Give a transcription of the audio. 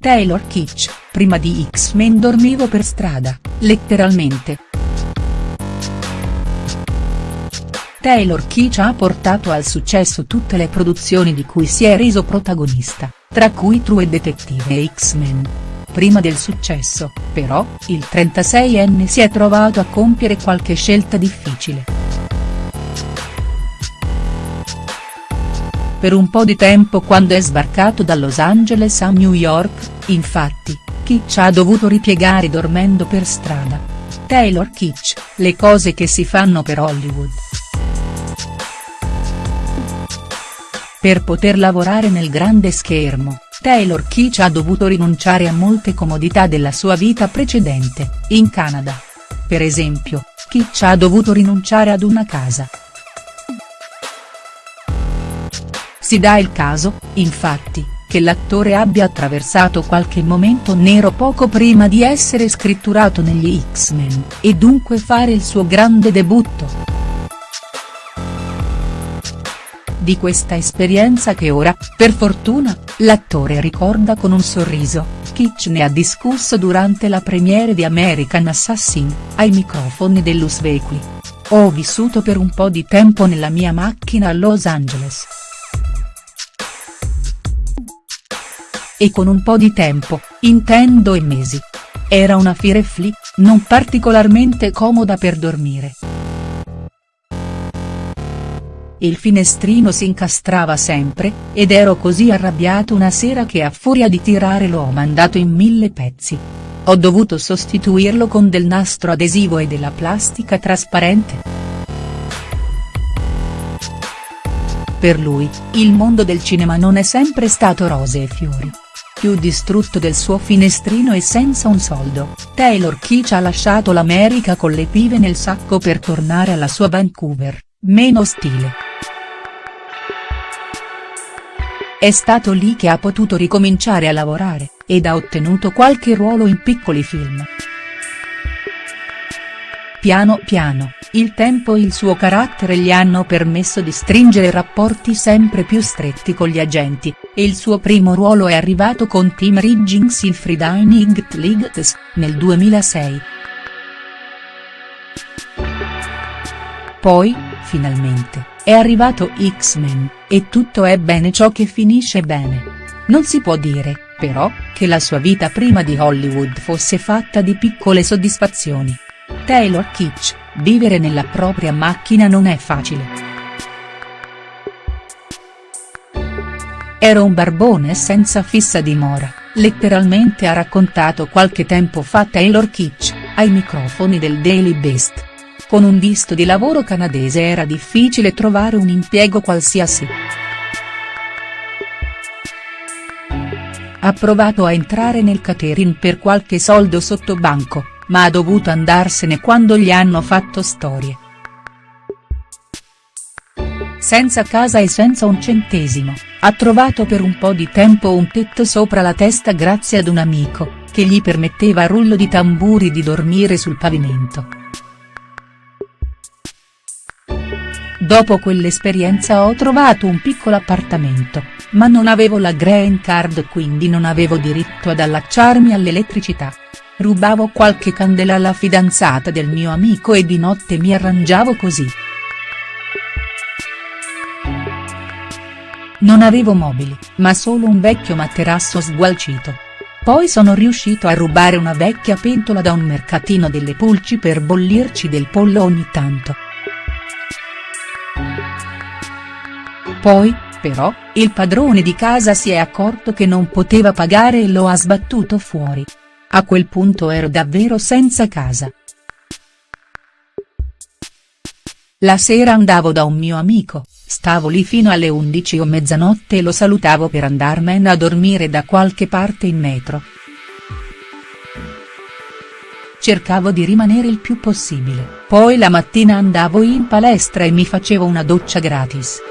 Taylor Kitsch, prima di X-Men dormivo per strada, letteralmente. Taylor Kitsch ha portato al successo tutte le produzioni di cui si è reso protagonista, tra cui True Detective e X-Men. Prima del successo, però, il 36enne si è trovato a compiere qualche scelta difficile. Per un po' di tempo quando è sbarcato da Los Angeles a New York, infatti, Kitsch ha dovuto ripiegare dormendo per strada. Taylor Kitsch, le cose che si fanno per Hollywood. Per poter lavorare nel grande schermo, Taylor Kitsch ha dovuto rinunciare a molte comodità della sua vita precedente, in Canada. Per esempio, Kitsch ha dovuto rinunciare ad una casa. Si dà il caso, infatti, che l'attore abbia attraversato qualche momento nero poco prima di essere scritturato negli X-Men, e dunque fare il suo grande debutto. Di questa esperienza che ora, per fortuna, l'attore ricorda con un sorriso, Kitsch ne ha discusso durante la premiere di American Assassin, ai microfoni dell'Us Weekly. Ho vissuto per un po' di tempo nella mia macchina a Los Angeles. E con un po' di tempo, intendo e mesi. Era una firefly, non particolarmente comoda per dormire il finestrino si incastrava sempre, ed ero così arrabbiato una sera che a furia di tirare l'ho mandato in mille pezzi. Ho dovuto sostituirlo con del nastro adesivo e della plastica trasparente. Per lui, il mondo del cinema non è sempre stato rose e fiori. Più distrutto del suo finestrino e senza un soldo, Taylor Kitsch ha lasciato l'America con le pive nel sacco per tornare alla sua Vancouver, meno stile. È stato lì che ha potuto ricominciare a lavorare, ed ha ottenuto qualche ruolo in piccoli film. Piano piano, il tempo e il suo carattere gli hanno permesso di stringere rapporti sempre più stretti con gli agenti, e il suo primo ruolo è arrivato con Tim Riggins in Friday Lights, nel 2006. Poi, finalmente, è arrivato X-Men, e tutto è bene ciò che finisce bene. Non si può dire, però, che la sua vita prima di Hollywood fosse fatta di piccole soddisfazioni. Taylor Kitsch, vivere nella propria macchina non è facile. Ero un barbone senza fissa dimora, letteralmente ha raccontato qualche tempo fa Taylor Kitsch, ai microfoni del Daily Beast. Con un visto di lavoro canadese era difficile trovare un impiego qualsiasi. Ha provato a entrare nel catering per qualche soldo sotto banco, ma ha dovuto andarsene quando gli hanno fatto storie. Senza casa e senza un centesimo, ha trovato per un po' di tempo un tetto sopra la testa grazie ad un amico, che gli permetteva a rullo di tamburi di dormire sul pavimento. Dopo quell'esperienza ho trovato un piccolo appartamento, ma non avevo la green card quindi non avevo diritto ad allacciarmi all'elettricità. Rubavo qualche candela alla fidanzata del mio amico e di notte mi arrangiavo così. Non avevo mobili, ma solo un vecchio materasso sgualcito. Poi sono riuscito a rubare una vecchia pentola da un mercatino delle pulci per bollirci del pollo ogni tanto. Poi, però, il padrone di casa si è accorto che non poteva pagare e lo ha sbattuto fuori. A quel punto ero davvero senza casa. La sera andavo da un mio amico, stavo lì fino alle 11 o mezzanotte e lo salutavo per andarmene a dormire da qualche parte in metro. Cercavo di rimanere il più possibile, poi la mattina andavo in palestra e mi facevo una doccia gratis.